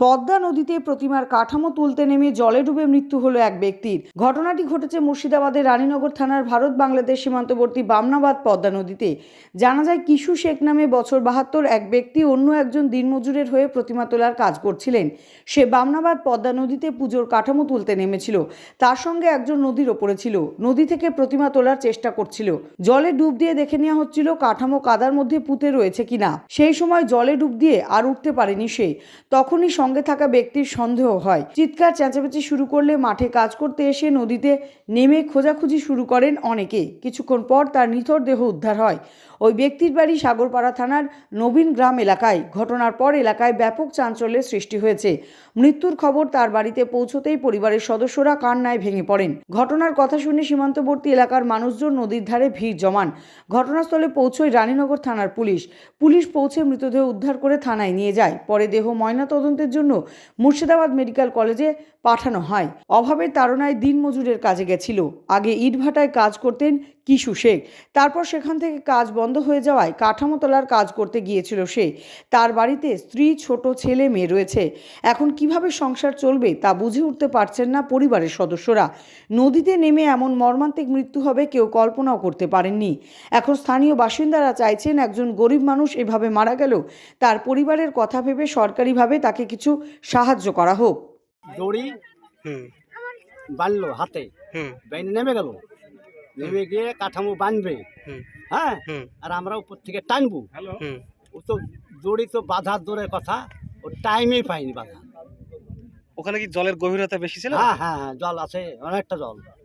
পদ্মা নদীতে প্রতিমার কাঠামো তুলতে নেমে জলে ডুবে মৃত্যু হলো এক ব্যক্তির। ঘটনাটি ঘটেছে মুর্শিদাবাদের রানীনগর থানার ভারত বাংলাদেশ সীমান্তবর্তী বামনাবাদ পদ্মা নদীতে। জানা যায়, কিশু শেখ নামে বছর বাহাত্তর এক ব্যক্তি অন্য একজন দিনমজুরের হয়ে প্রতিমা তোলার কাজ করছিলেন। সে বামনাবাদ পদ্মা নদীতে পুজোর কাঠামো তুলতে নেমেছিল। তার সঙ্গে একজন নদীর ওপরে ছিল। নদী থেকে প্রতিমা তোলার চেষ্টা করছিল। জলে ডুব দিয়ে দেখে নেওয়া হচ্ছিল কাঠামো কাদার মধ্যে পুঁতে রয়েছে কিনা। সেই সময় জলে ডুব দিয়ে আর উঠতে পারেনি সে। তখনই সঙ্গে থাকা ব্যক্তির সন্দেহ হয়। চিৎকার চেঁচামেচি শুরু করলে মাঠে কাজ করতে এসে নদীতে নেমে খোঁজাখুঁজি শুরু করেন অনেকে। কিছুক্ষণ পর তার নিথর দেহ উদ্ধার হয়। ওই ব্যক্তির বাড়ি সাগরপাড়া থানার নবীন গ্রাম এলাকায়। ঘটনার পর এলাকায় ব্যাপক চাঞ্চল্যের সৃষ্টি হয়েছে। মৃত্যুর খবর তার বাড়িতে পৌঁছতেই পরিবারের সদস্যরা কান্নায় ভেঙে পড়েন। ঘটনার কথা শুনে সীমান্তবর্তী এলাকার মানুষজন নদীর ধারে ভিড় জমান। ঘটনাস্থলে পৌঁছয় রানীনগর থানার পুলিশ। পুলিশ পৌঁছে মৃতদেহ উদ্ধার করে থানায় নিয়ে যায়। পরে দেহ ময়না ময়নাতদন্তের জন্য মুর্শিদাবাদ মেডিকেল কলেজে পাঠানো হয়। অভাবের তাড়নায় দিনমজুরের কাজে গেছিল। আগে ইটভাটায় কাজ করতেন কিশু শেখ। তারপর সেখান থেকে কাজ বন্ধ হয়ে যাওয়ায় কাঠামো তোলার কাজ করতে গিয়েছিল সে। তার বাড়িতে স্ত্রী, ছোট ছেলে, মেয়ে রয়েছে। এখন কীভাবে সংসার চলবে তা বুঝে উঠতে পারছেন না পরিবারের সদস্যরা। নদীতে নেমে এমন মর্মান্তিক মৃত্যু হবে কেউ কল্পনাও করতে পারেননি। এখন স্থানীয় বাসিন্দারা চাইছেন একজন গরিব মানুষ এভাবে মারা গেল। তার পরিবারের কথা ভেবে সরকারিভাবে তাকে কিছু সাহায্য করা হোক। দড়ি হুম। বানলো হাতে হুম। বেনে নেমে গেল। নেমে গিয়ে কাঠামো বানবে হুম। হ্যাঁ? আর আমরা উপর থেকে টানবো। ও তো দড়ি তো বাধার দূরের কথা। ও টাইমেই পাইনি বাধা ওখানে কি জলের গভীরতা বেশি ছিল? হ্যাঁ হ্যাঁ হ্যাঁ জল আছে অনেকটা জল।